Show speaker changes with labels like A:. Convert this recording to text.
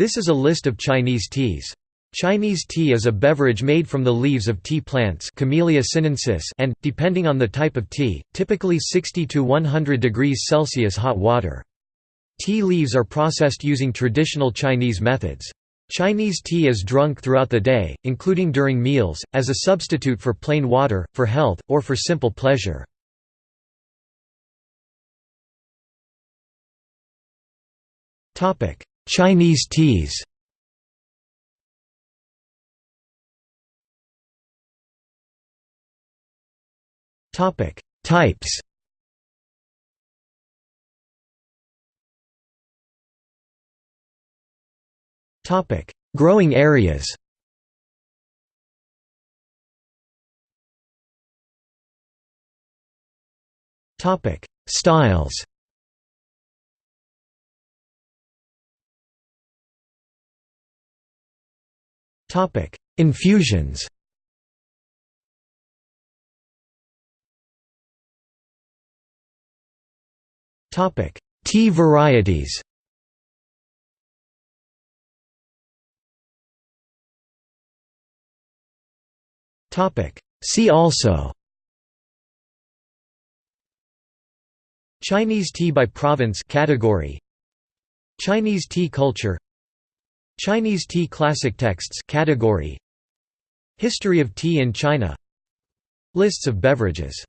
A: This is a list of Chinese teas. Chinese tea is a beverage made from the leaves of tea plants Camellia sinensis and, depending on the type of tea, typically 60 to 100 degrees Celsius hot water. Tea leaves are processed using traditional Chinese methods. Chinese tea is drunk throughout the day, including during meals, as a substitute for plain water, for health, or for simple pleasure. Chinese teas Topic: Types. Topic: Growing areas. Topic: Styles. Topic: Infusions. Topic: Tea varieties. Topic: See also. Chinese tea by province category. Chinese tea culture. Chinese tea classic texts category. History of tea in China. Lists of beverages